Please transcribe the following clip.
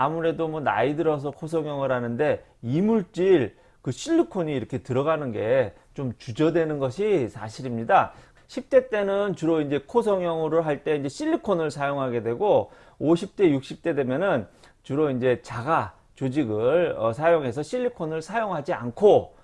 아무래도 뭐 나이 들어서 코 성형을 하는데 이물질 그 실리콘이 이렇게 들어가는 게 좀 주저되는 것이 사실입니다. 10대 때는 주로 이제 코 성형을 할때 이제 실리콘을 사용하게 되고 50대 60대 되면은 주로 이제 자가 조직을 어, 사용해서 실리콘을 사용하지 않고